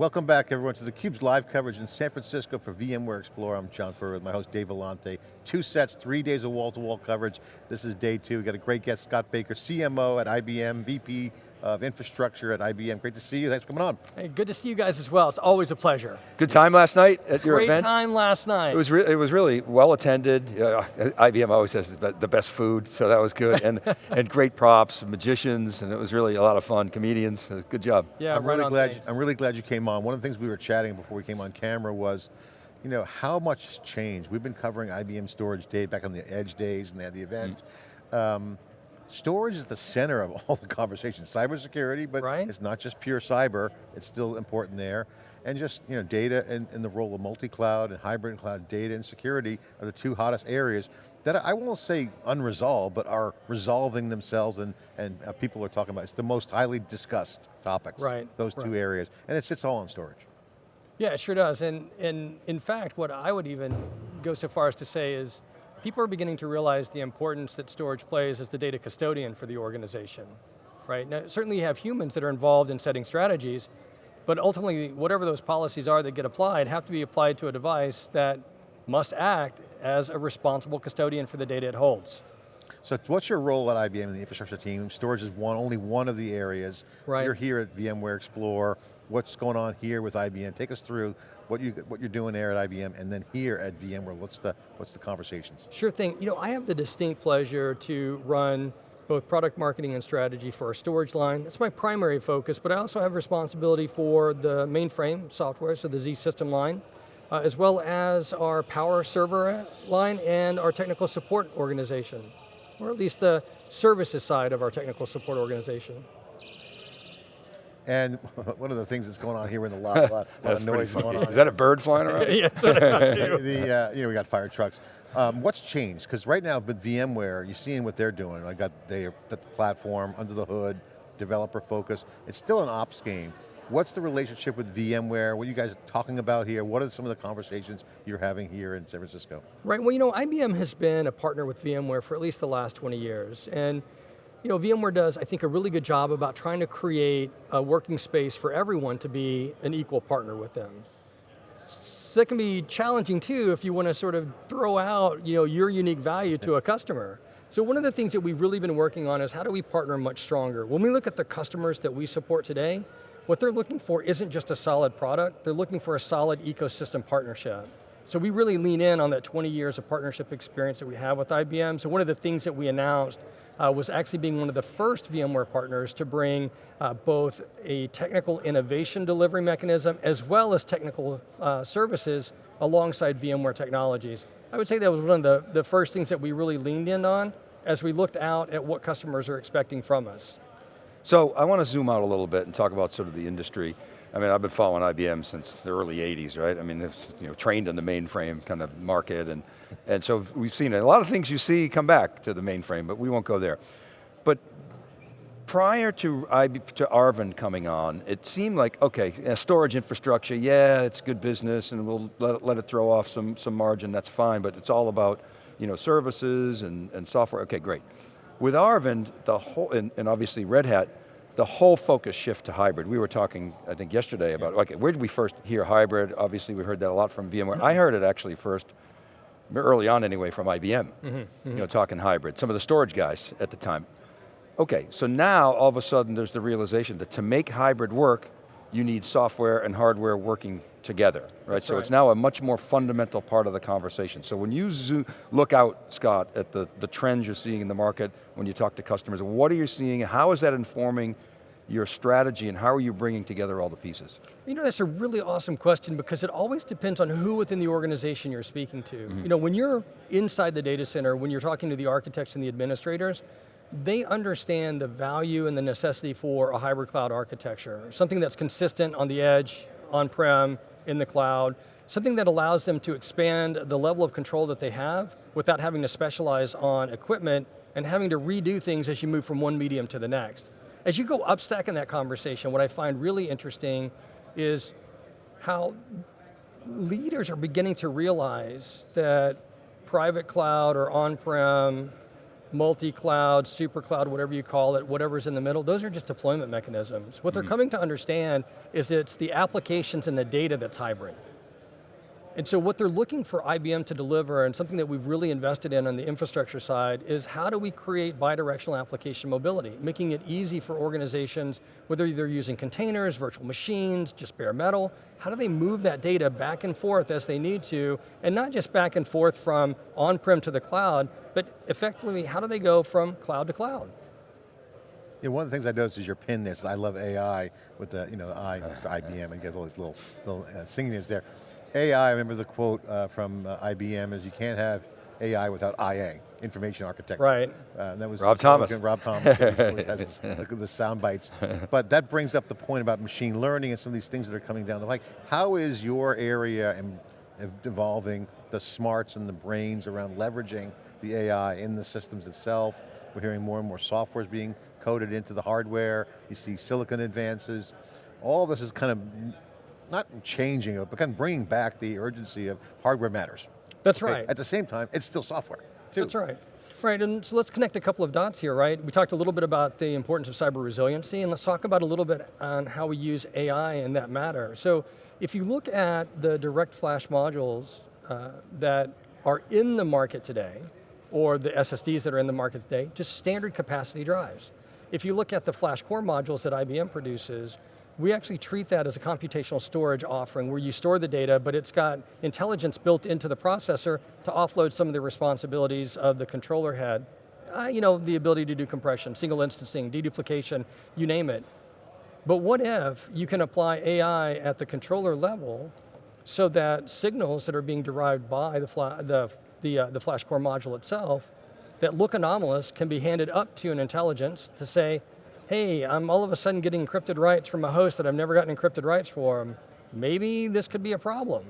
Welcome back everyone to theCUBE's live coverage in San Francisco for VMware Explore. I'm John Furrier with my host Dave Vellante. Two sets, three days of wall-to-wall -wall coverage. This is day two. We got a great guest, Scott Baker, CMO at IBM, VP of infrastructure at IBM. Great to see you, thanks for coming on. Hey, good to see you guys as well, it's always a pleasure. Good time last night at your Great event? Great time last night. It was, it was really well attended. Uh, IBM always has the best food, so that was good. and, and great props, magicians, and it was really a lot of fun, comedians, good job. Yeah, I'm right really glad. You, I'm really glad you came on. One of the things we were chatting before we came on camera was, you know, how much has changed. We've been covering IBM Storage Day back on the Edge days, and they had the event. Mm. Um, Storage is at the center of all the conversation. Cybersecurity, but right. it's not just pure cyber, it's still important there. And just you know, data and, and the role of multi-cloud and hybrid cloud data and security are the two hottest areas that I won't say unresolved, but are resolving themselves and, and uh, people are talking about. It's the most highly discussed topics, right. those right. two areas. And it sits all on storage. Yeah, it sure does. And, and in fact, what I would even go so far as to say is, people are beginning to realize the importance that storage plays as the data custodian for the organization, right? Now, certainly you have humans that are involved in setting strategies, but ultimately, whatever those policies are that get applied have to be applied to a device that must act as a responsible custodian for the data it holds. So what's your role at IBM in the infrastructure team? Storage is one, only one of the areas. Right. You're here at VMware Explore. What's going on here with IBM? Take us through what, you, what you're doing there at IBM and then here at VMware, what's the, what's the conversations? Sure thing, you know, I have the distinct pleasure to run both product marketing and strategy for our storage line. That's my primary focus, but I also have responsibility for the mainframe software, so the Z system line, uh, as well as our power server line and our technical support organization, or at least the services side of our technical support organization. And one of the things that's going on here in the lot, a lot, lot of noise going on. Is that a bird flying around? yeah, that's what I the, uh, you know, we got fire trucks. Um, what's changed? Because right now with VMware, you're seeing what they're doing. I got they the platform, under the hood, developer focus. It's still an ops game. What's the relationship with VMware? What are you guys talking about here? What are some of the conversations you're having here in San Francisco? Right, well you know, IBM has been a partner with VMware for at least the last 20 years. And you know, VMware does, I think, a really good job about trying to create a working space for everyone to be an equal partner with them. So that can be challenging too if you want to sort of throw out you know, your unique value to a customer. So one of the things that we've really been working on is how do we partner much stronger? When we look at the customers that we support today, what they're looking for isn't just a solid product, they're looking for a solid ecosystem partnership. So we really lean in on that 20 years of partnership experience that we have with IBM. So one of the things that we announced uh, was actually being one of the first VMware partners to bring uh, both a technical innovation delivery mechanism as well as technical uh, services alongside VMware technologies. I would say that was one of the, the first things that we really leaned in on as we looked out at what customers are expecting from us. So I want to zoom out a little bit and talk about sort of the industry. I mean, I've been following IBM since the early 80s, right? I mean, it's, you know, trained in the mainframe kind of market, and, and so we've seen it. A lot of things you see come back to the mainframe, but we won't go there. But prior to, to Arvind coming on, it seemed like, okay, storage infrastructure, yeah, it's good business, and we'll let it, let it throw off some, some margin, that's fine, but it's all about you know, services and, and software, okay, great. With Arvind, the whole, and, and obviously Red Hat, the whole focus shift to hybrid. We were talking, I think yesterday about, okay, where did we first hear hybrid? Obviously we heard that a lot from VMware. I heard it actually first, early on anyway, from IBM, mm -hmm, mm -hmm. you know, talking hybrid. Some of the storage guys at the time. Okay, so now all of a sudden there's the realization that to make hybrid work, you need software and hardware working together, right? That's so right. it's now a much more fundamental part of the conversation. So when you zoom, look out, Scott, at the, the trends you're seeing in the market, when you talk to customers, what are you seeing, how is that informing your strategy and how are you bringing together all the pieces? You know, that's a really awesome question because it always depends on who within the organization you're speaking to. Mm -hmm. You know, when you're inside the data center, when you're talking to the architects and the administrators, they understand the value and the necessity for a hybrid cloud architecture, something that's consistent on the edge, on-prem, in the cloud, something that allows them to expand the level of control that they have without having to specialize on equipment and having to redo things as you move from one medium to the next. As you go upstack in that conversation, what I find really interesting is how leaders are beginning to realize that private cloud or on-prem multi-cloud, super cloud, whatever you call it, whatever's in the middle, those are just deployment mechanisms. What they're hmm. coming to understand is it's the applications and the data that's hybrid. And so what they're looking for IBM to deliver, and something that we've really invested in on the infrastructure side, is how do we create bidirectional application mobility, making it easy for organizations, whether they're using containers, virtual machines, just bare metal, how do they move that data back and forth as they need to, and not just back and forth from on-prem to the cloud, but effectively, how do they go from cloud to cloud? Yeah, one of the things I noticed is your pin there, so I love AI with the, you know, the I, IBM and get all these little, little uh, there. AI, I remember the quote uh, from uh, IBM is you can't have AI without IA, information architecture. Right. Uh, and that was Rob the slogan, Thomas. Rob Thomas always, always has this, the, the sound bites. But that brings up the point about machine learning and some of these things that are coming down the pike. How is your area and evolving the smarts and the brains around leveraging the AI in the systems itself? We're hearing more and more software is being coded into the hardware. You see silicon advances. All this is kind of not changing it, but kind of bringing back the urgency of hardware matters. That's Okay, right. At the same time, it's still software, too. That's right. Right, and so let's connect a couple of dots here, right? We talked a little bit about the importance of cyber resiliency, and let's talk about a little bit on how we use AI in that matter. So, if you look at the direct flash modules uh, that are in the market today, or the SSDs that are in the market today, just standard capacity drives. If you look at the flash core modules that IBM produces, we actually treat that as a computational storage offering where you store the data, but it's got intelligence built into the processor to offload some of the responsibilities of the controller head. Uh, you know, the ability to do compression, single instancing, deduplication, you name it. But what if you can apply AI at the controller level so that signals that are being derived by the, fla the, the, uh, the flash core module itself that look anomalous can be handed up to an intelligence to say, hey, I'm all of a sudden getting encrypted writes from a host that I've never gotten encrypted writes for. Maybe this could be a problem.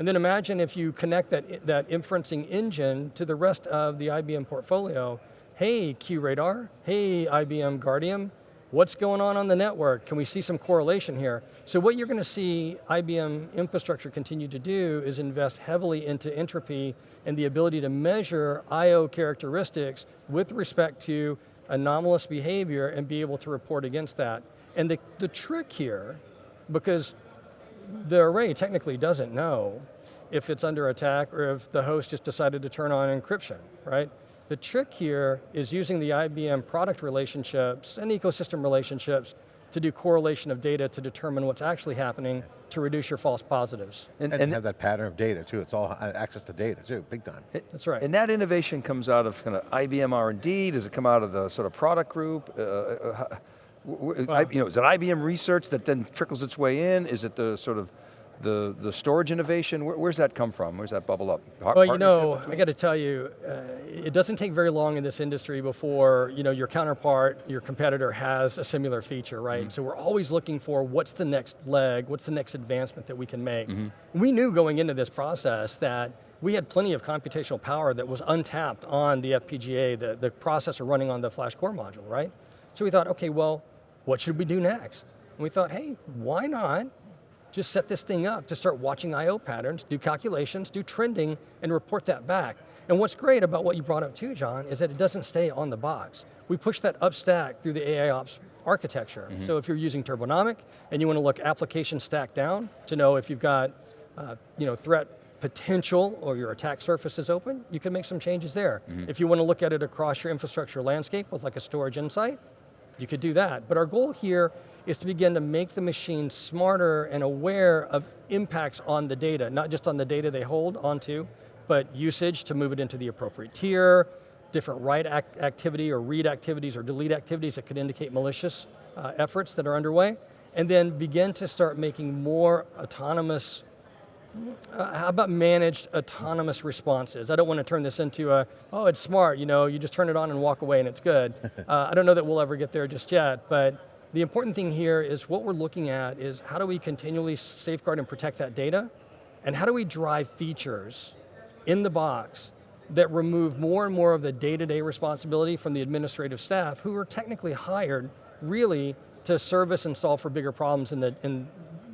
And then imagine if you connect that, that inferencing engine to the rest of the IBM portfolio. Hey, QRadar, hey, IBM Guardium, what's going on on the network? Can we see some correlation here? So what you're going to see IBM infrastructure continue to do is invest heavily into entropy and the ability to measure I.O. characteristics with respect to anomalous behavior and be able to report against that. And the, the trick here, because the array technically doesn't know if it's under attack or if the host just decided to turn on encryption, right? The trick here is using the IBM product relationships and ecosystem relationships to do correlation of data to determine what's actually happening to reduce your false positives. And, have that pattern of data too. It's all uh, access to data too, big time. That's right. And that innovation comes out of kind of IBM R&D, does it come out of the sort of product group? Uh, uh, Well- you know, is it IBM research that then trickles its way in? Is it the sort of the, the storage innovation? Where, where's that come from? Where's that bubble up? Par Well, you know. I got to tell you, uh, it doesn't take very long in this industry before you know your counterpart, your competitor has a similar feature, right? So we're always looking for what's the next leg, what's the next advancement that we can make. We knew going into this process that we had plenty of computational power that was untapped on the FPGA, the, the processor running on the flash core module, right? So we thought, okay, well, what should we do next? And we thought, hey, why not just set this thing up to start watching I.O. patterns, do calculations, do trending, and report that back. And what's great about what you brought up too, John, is that it doesn't stay on the box. We push that up stack through the AIOps architecture. So if you're using Turbonomic and you want to look application stack down to know if you've got uh, you know, threat potential or your attack surface is open, you can make some changes there. If you want to look at it across your infrastructure landscape with like a storage insight, you could do that. But our goal here is to begin to make the machine smarter and aware of impacts on the data, not just on the data they hold onto, but usage to move it into the appropriate tier, different write act activity or read activities or delete activities that could indicate malicious uh, efforts that are underway, and then begin to start making more autonomous uh, how about managed autonomous responses? I don't want to turn this into a, oh, it's smart, you know, you just turn it on and walk away and it's good. uh, I don't know that we'll ever get there just yet, but the important thing here is what we're looking at is how do we continually safeguard and protect that data? And how do we drive features in the box that remove more and more of the day-to-day responsibility from the administrative staff who are technically hired really to service and solve for bigger problems in the, in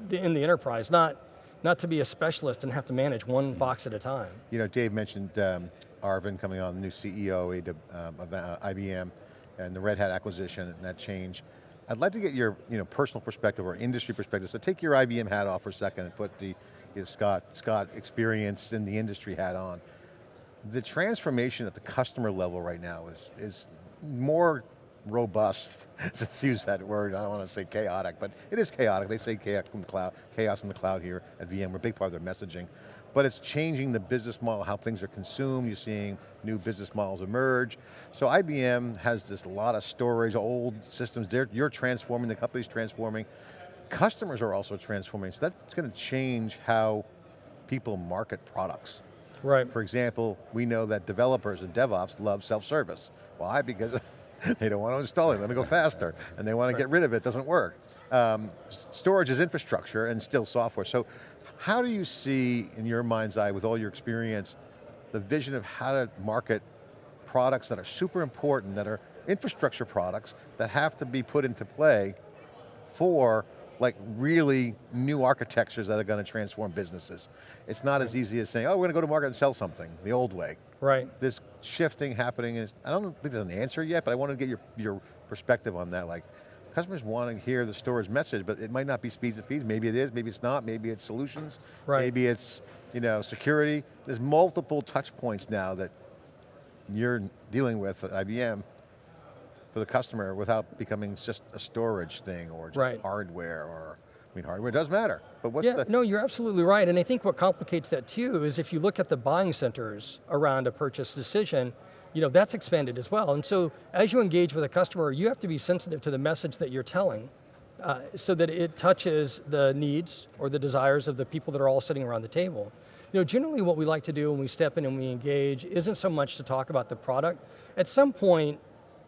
the, in the enterprise, not, not to be a specialist and have to manage one box at a time. You know, Dave mentioned um, Arvind coming on, the new CEO um, of uh, IBM, and the Red Hat acquisition and that change. I'd like to get your you know, personal perspective or industry perspective. So take your IBM hat off for a second and put the you know, Scott, Scott experience in the industry hat on. The transformation at the customer level right now is, is more robust, to use that word, I don't want to say chaotic, but it is chaotic. They say chaos in the cloud, chaos in the cloud here at VM, we're a big part of their messaging. But it's changing the business model, how things are consumed, you're seeing new business models emerge. So IBM has this lot of storage, old systems, They're, you're transforming, the company's transforming. Customers are also transforming, so that's going to change how people market products. Right. For example, we know that developers and DevOps love self-service. Why? Because they don't want to install it, let me go faster. And they want to get rid of it, it doesn't work. Um, storage is infrastructure and still software. So how do you see, in your mind's eye, with all your experience, the vision of how to market products that are super important, that are infrastructure products, that have to be put into play for like really new architectures that are going to transform businesses. It's not as easy as saying, oh, we're going to go to market and sell something, the old way. Right. There's shifting happening, and I don't think there's an answer yet, but I want to get your, your perspective on that. Like, customers want to hear the storage message, but it might not be speeds and feeds. Maybe it is, maybe it's not, maybe it's solutions, right. maybe it's you know, security. There's multiple touch points now that you're dealing with at IBM for the customer without becoming just a storage thing or just right. hardware or, I mean hardware does matter, but what's yeah, the- no, you're absolutely right, and I think what complicates that too is if you look at the buying centers around a purchase decision, you know, that's expanded as well. And so as you engage with a customer, you have to be sensitive to the message that you're telling uh, so that it touches the needs or the desires of the people that are all sitting around the table. You know, generally what we like to do when we step in and we engage isn't so much to talk about the product. At some point,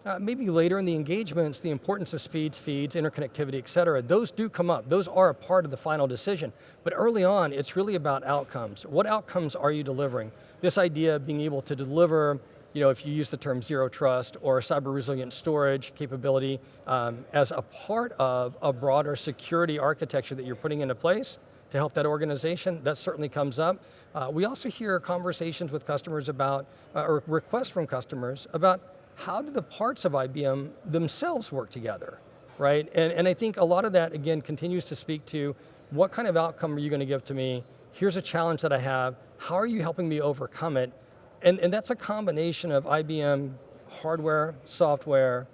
uh, maybe later in the engagements, the importance of speeds, feeds, interconnectivity, et cetera, those do come up. Those are a part of the final decision. But early on, it's really about outcomes. What outcomes are you delivering? This idea of being able to deliver, you know, if you use the term zero trust or cyber resilient storage capability um, as a part of a broader security architecture that you're putting into place, to help that organization, that certainly comes up. Uh, we also hear conversations with customers about, uh, or requests from customers about how do the parts of IBM themselves work together, right? And, and I think a lot of that, again, continues to speak to what kind of outcome are you going to give to me? Here's a challenge that I have. How are you helping me overcome it? And, and that's a combination of IBM hardware, software,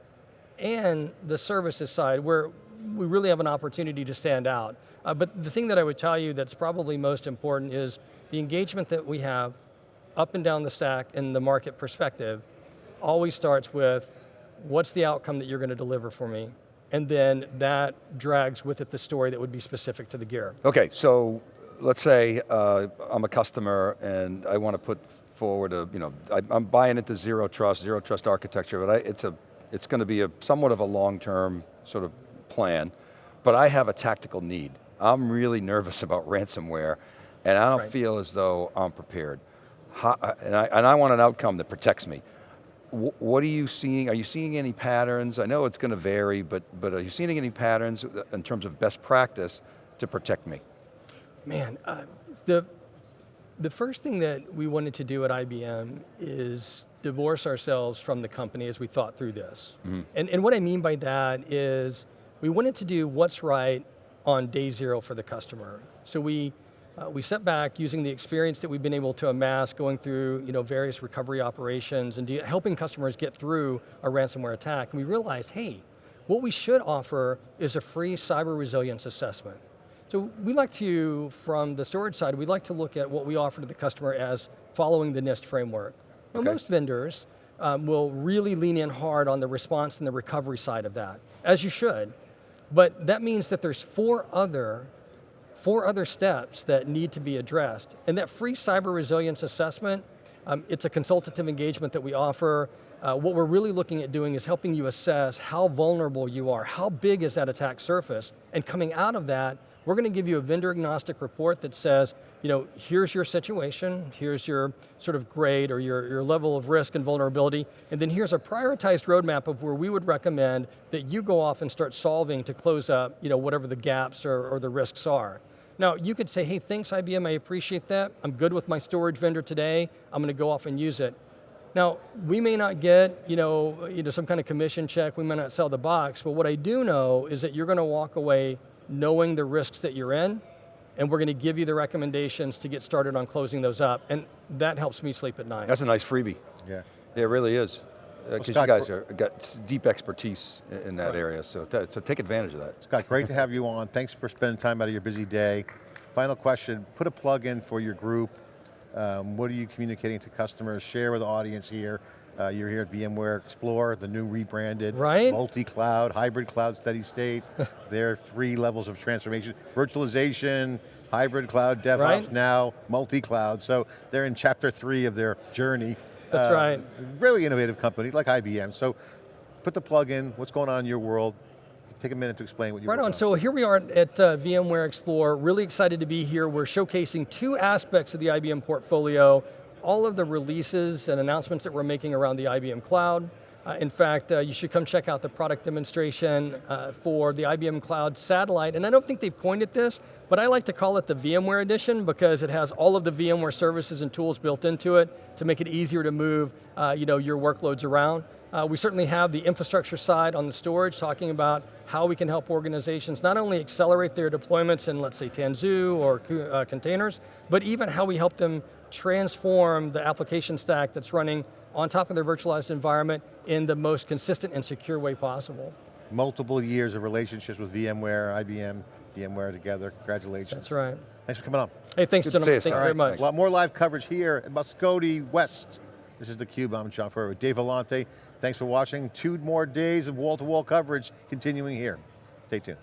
and the services side where we really have an opportunity to stand out. Uh, but the thing that I would tell you that's probably most important is the engagement that we have up and down the stack in the market perspective always starts with what's the outcome that you're going to deliver for me? And then that drags with it the story that would be specific to the gear. Okay, so let's say uh, I'm a customer and I want to put forward a, you know, I, am buying into zero trust, zero trust architecture, but I, it's a, it's going to be a somewhat of a long-term sort of plan, but I have a tactical need. I'm really nervous about ransomware, and I don't right. feel as though I'm prepared. How, and, I, and I want an outcome that protects me what are you seeing? Are you seeing any patterns? I know it's going to vary, but, but are you seeing any patterns in terms of best practice to protect me? Man, uh, the, the first thing that we wanted to do at IBM is divorce ourselves from the company as we thought through this. Mm -hmm. And, and what I mean by that is we wanted to do what's right on day zero for the customer. So we uh, we set back using the experience that we've been able to amass going through you know, various recovery operations and helping customers get through a ransomware attack. And we realized, hey, what we should offer is a free cyber resilience assessment. So we like to, from the storage side, we like to look at what we offer to the customer as following the NIST framework. Now, okay. most vendors um, will really lean in hard on the response and the recovery side of that, as you should. But that means that there's four other four other steps that need to be addressed. And that free cyber resilience assessment, um, it's a consultative engagement that we offer. Uh, what we're really looking at doing is helping you assess how vulnerable you are, how big is that attack surface, and coming out of that, we're going to give you a vendor agnostic report that says, you know, here's your situation, here's your sort of grade or your, your level of risk and vulnerability, and then here's a prioritized roadmap of where we would recommend that you go off and start solving to close up, you know, whatever the gaps or, or the risks are. Now, you could say, hey, thanks IBM, I appreciate that. I'm good with my storage vendor today. I'm going to go off and use it. Now, we may not get, you know, you know, some kind of commission check, we may not sell the box, but what I do know is that you're going to walk away knowing the risks that you're in, and we're going to give you the recommendations to get started on closing those up, and that helps me sleep at night. That's a nice freebie. Yeah. Yeah, it really is. Because you guys are, got deep expertise in, in that Right. area, so, so take advantage of that. Scott, great to have you on. Thanks for spending time out of your busy day. Final question, put a plug in for your group. Um, what are you communicating to customers? Share with the audience here. Uh, you're here at VMware Explore, the new rebranded, Right. multi-cloud, hybrid cloud, steady state. there are three levels of transformation. Virtualization, hybrid cloud, DevOps, Right. now multi-cloud. So they're in chapter three of their journey. That's Uh, right. Really innovative company, like IBM. So put the plug in, what's going on in your world. Take a minute to explain what you're. Right on, so here we are at uh, VMware Explore, really excited to be here. We're showcasing two aspects of the IBM portfolio, all of the releases and announcements that we're making around the IBM Cloud. Uh, in fact, uh, you should come check out the product demonstration uh, for the IBM Cloud Satellite, and I don't think they've coined it this, but I like to call it the VMware Edition because it has all of the VMware services and tools built into it to make it easier to move uh, you know, your workloads around. Uh, we certainly have the infrastructure side on the storage, talking about how we can help organizations not only accelerate their deployments in, let's say, Tanzu or uh, containers, but even how we help them transform the application stack that's running on top of their virtualized environment in the most consistent and secure way possible. multiple years of relationships with VMware, IBM, VMware together. Congratulations. That's right. Thanks for coming on. Hey, thanks Good to gentlemen, see you, thank you Scott. very All right, much. A lot more live coverage here at Moscone West. This is theCUBE, I'm John Furrier with Dave Vellante. Thanks for watching. Two more days of wall-to-wall coverage continuing here. Stay tuned.